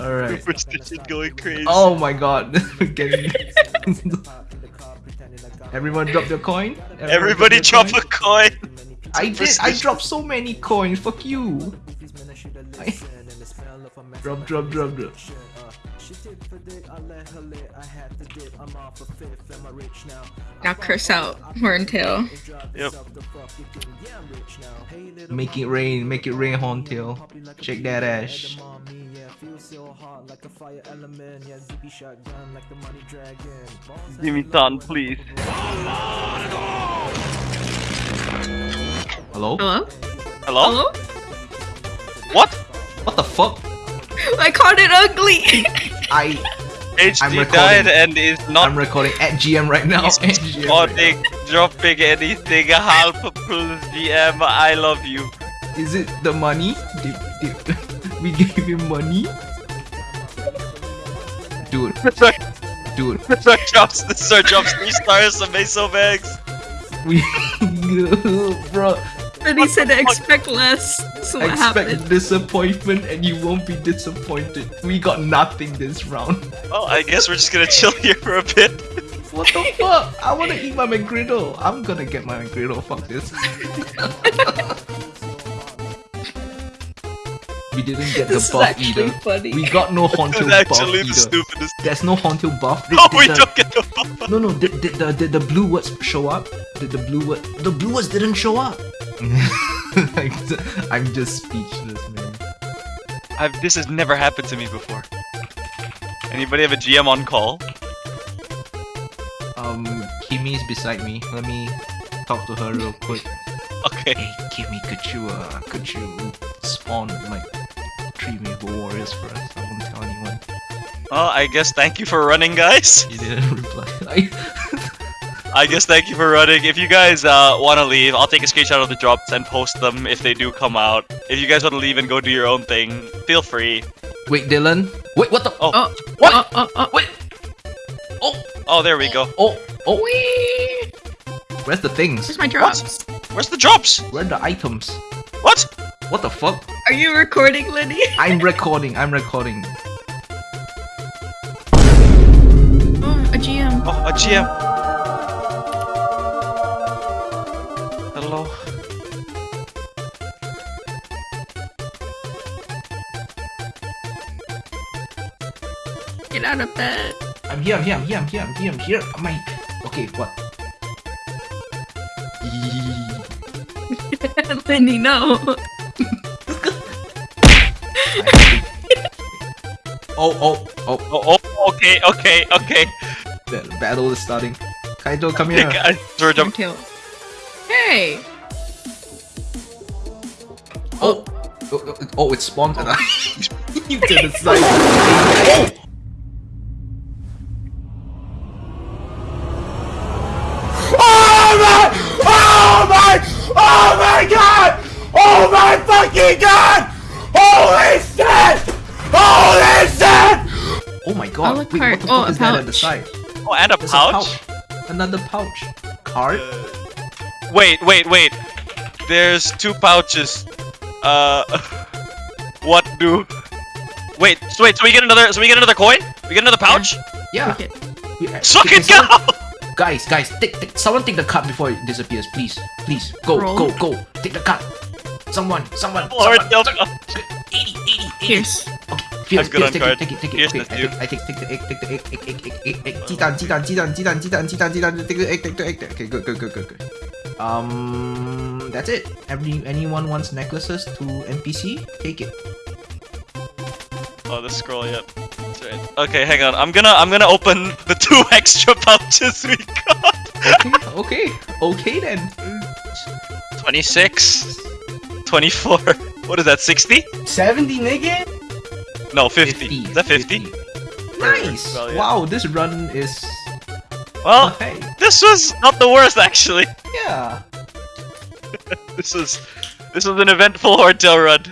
Alright. Superstition going crazy. Oh my god. Everyone drop their coin. Everyone Everybody their drop coin. a coin. I did. I dropped so many coins. Fuck you. I- drop, drop, drop, drop. Now curse out Horntail. Yep. Make it rain. Make it rain, Horntail. Shake that ass. Give me son, please. Hello? Hello? Hello? Hello? What? What the fuck? I called it ugly! I. HD recording. died and is not I'm recording at GM right now. He's At GM right dropping anything. Half plus GM, I love you. Is it the money? Did, did, we gave him money? Dude, Mr. dude, Mr. Jobs, Mr. Jobs, three stars, Amazo bags. we. bro, Then he said expect less. So what expect happened? disappointment and you won't be disappointed. We got nothing this round. Well, I guess we're just gonna chill here for a bit. What the fuck? I wanna eat my McGriddle. I'm gonna get my McGriddle. Fuck this. we didn't get the This is buff actually either. funny. We got no This Horntail buff actually the either. stupidest. There's no Horntail buff. Did, Oh, did we the- don't get the buff. No, no. Did, did the did the blue words show up? Did the blue word? The blue words didn't show up. Like, I'm just speechless, man. I've, this has never happened to me before. Anybody have a GM on call? Um, Kimmy's beside me. Let me talk to her real quick. Okay. Hey, Kimmy, could you uh, could you spawn like three Maple Warriors for us? I won't tell anyone. Well, I guess thank you for running, guys. You didn't reply. I, I guess thank you for running. If you guys uh, want to leave, I'll take a screenshot of the drops and post them if they do come out. If you guys want to leave and go do your own thing, feel free. wait, Dylan. Wait, what the? Oh. Oh, What? Oh, oh, oh. Wait. Oh, Oh, there we go. oh, oh. Whee! Where's the things? Where's my drops? Where's the drops? Where are the items? What? What the fuck? Are you recording, Lenny? I'm recording. I'm recording. Oh, a GM. Oh, a GM. Hello. Get out of bed. I'm here. I'm here. I'm here. I'm here. I'm here. I'm here. I'm I? Okay. What? Lenny, no. Oh, oh, oh. Oh, oh, okay, okay, okay. The battle is starting. Kaito, come here. I throw jump. Horntail. Hey! Oh, oh, oh, oh, it spawned and I you to the side. Oh! Oh my! Oh my! Oh my god! Oh my fucking god! God! Oh, a Wait, what card. the Oh, fuck a is that at the side? Oh, and a There's pouch? a pouch. Another pouch. Card? Wait, wait, wait. There's two pouches. Uh, what do? Wait, so wait. So we get another. So we get another coin. We get another pouch. Yeah. Okay. We- uh, Suck it, go! Guys, guys, take, take, someone take the card before it disappears, please. Please, go, Roll. go, go. Take the card. Someone, someone, Lord, someone. help someone. us. 80, 80, 80. Here's. Take I take it, take it, take it, take it, take it, take it, take it, take it, the egg, take the egg. Okay, good, good, good, good, good. Um, that's it. Every anyone wants necklaces to NPC, take it. Oh, the scroll. Yep. Right. Okay, hang on. I'm gonna I'm gonna open the two extra pouches we got. okay, okay, okay then. Twenty six. Twenty four. What is that? Sixty. Seventy, nigga. No, 50. Is that 50? Nice. Well, yeah. Wow, this run is. Well, hey, this was not the worst actually. yeah. This was. This was an eventful Horntail run.